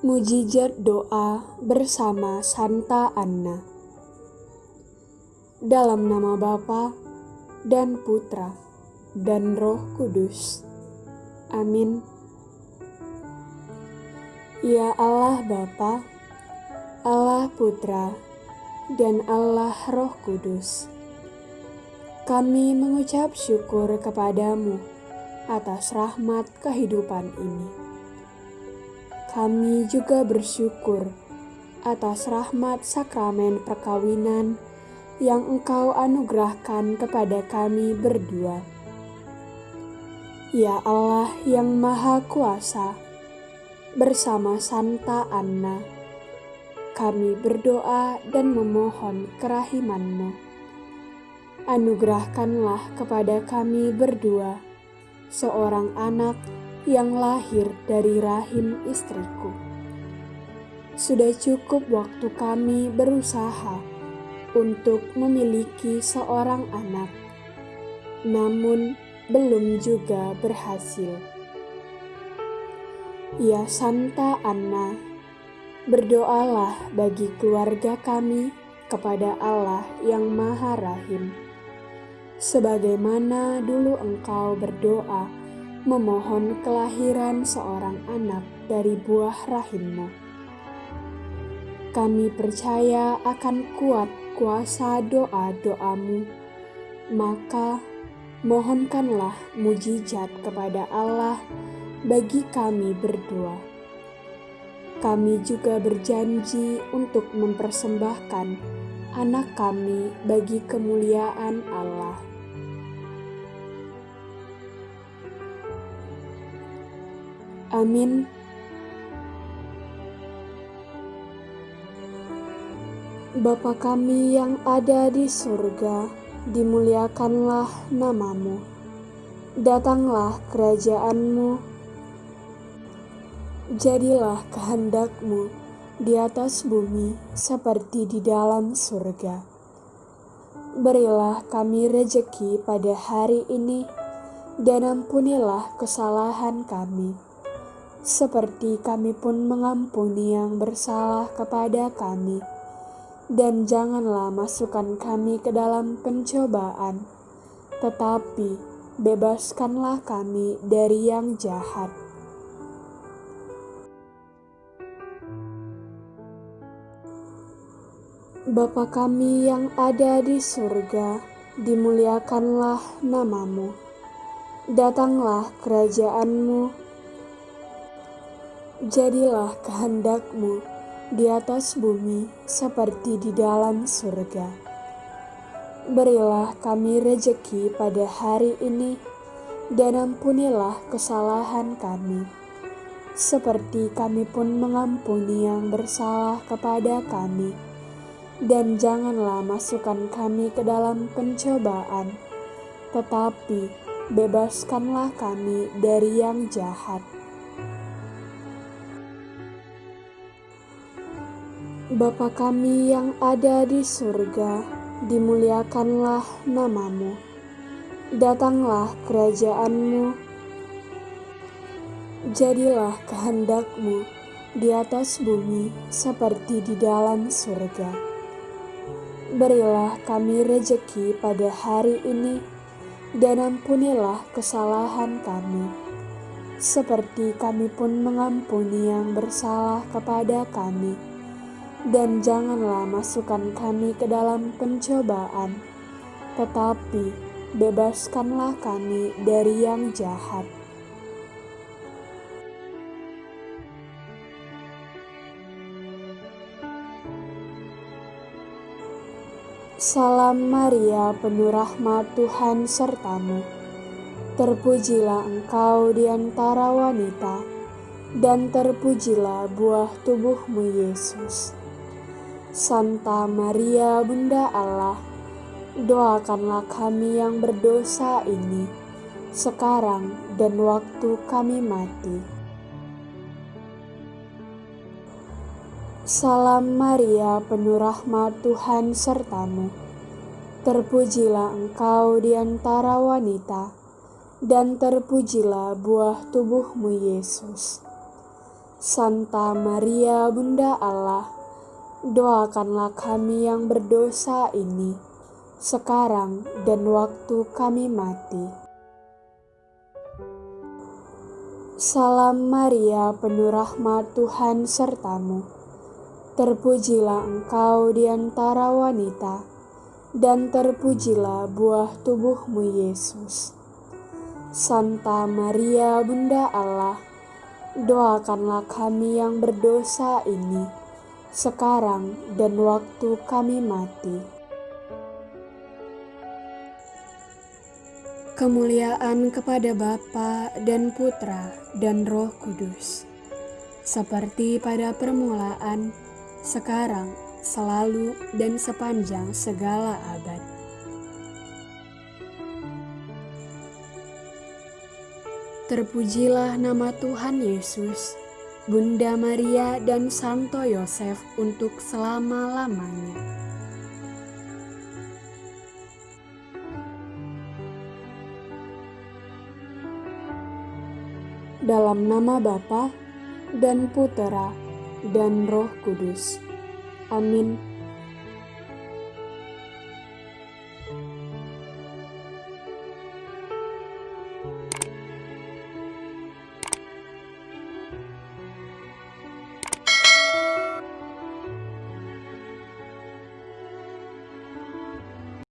Mujizat doa bersama Santa Anna. Dalam nama Bapa dan Putra dan Roh Kudus. Amin. Ya Allah Bapa, Allah Putra, dan Allah Roh Kudus. Kami mengucap syukur kepadamu atas rahmat kehidupan ini kami juga bersyukur atas rahmat sakramen perkawinan yang Engkau anugerahkan kepada kami berdua. Ya Allah yang Maha Kuasa, bersama Santa Anna, kami berdoa dan memohon kerahiman-Mu. Anugerahkanlah kepada kami berdua seorang anak yang lahir dari rahim istriku. Sudah cukup waktu kami berusaha untuk memiliki seorang anak, namun belum juga berhasil. Ya Santa Anna, berdoalah bagi keluarga kami kepada Allah yang Maha Rahim, sebagaimana dulu Engkau berdoa memohon kelahiran seorang anak dari buah rahimmu. Kami percaya akan kuat kuasa doa-doamu, maka mohonkanlah mujizat kepada Allah bagi kami berdua. Kami juga berjanji untuk mempersembahkan anak kami bagi kemuliaan Allah. Amin. Bapa kami yang ada di surga, dimuliakanlah namamu. Datanglah kerajaanmu. Jadilah kehendakmu di atas bumi seperti di dalam surga. Berilah kami rejeki pada hari ini, dan ampunilah kesalahan kami seperti kami pun mengampuni yang bersalah kepada kami. Dan janganlah masukkan kami ke dalam pencobaan, tetapi bebaskanlah kami dari yang jahat. Bapa kami yang ada di surga, dimuliakanlah namamu. Datanglah kerajaanmu, Jadilah kehendakmu di atas bumi seperti di dalam surga. Berilah kami rejeki pada hari ini, dan ampunilah kesalahan kami, seperti kami pun mengampuni yang bersalah kepada kami. Dan janganlah masukkan kami ke dalam pencobaan, tetapi bebaskanlah kami dari yang jahat. Bapa kami yang ada di surga, dimuliakanlah namamu. Datanglah kerajaanmu. Jadilah kehendakmu di atas bumi seperti di dalam surga. Berilah kami rejeki pada hari ini, dan ampunilah kesalahan kami, seperti kami pun mengampuni yang bersalah kepada kami dan janganlah masukkan kami ke dalam pencobaan, tetapi bebaskanlah kami dari yang jahat. Salam Maria, penuh rahmat Tuhan sertamu. Terpujilah engkau di antara wanita, dan terpujilah buah tubuhmu Yesus. Santa Maria Bunda Allah, doakanlah kami yang berdosa ini, sekarang dan waktu kami mati. Salam Maria, penuh rahmat Tuhan sertamu. Terpujilah engkau di antara wanita, dan terpujilah buah tubuhmu Yesus. Santa Maria Bunda Allah, doakanlah kami yang berdosa ini, sekarang dan waktu kami mati. Salam Maria, penuh rahmat Tuhan sertamu. Terpujilah engkau di antara wanita, dan terpujilah buah tubuhmu Yesus. Santa Maria Bunda Allah, doakanlah kami yang berdosa ini, sekarang dan waktu kami mati. Kemuliaan kepada Bapa dan Putra dan Roh Kudus, seperti pada permulaan, sekarang, selalu, dan sepanjang segala abad. Terpujilah nama Tuhan Yesus, Bunda Maria dan Santo Yosef untuk selama-lamanya. Dalam nama Bapa dan Putera dan Roh Kudus. Amin.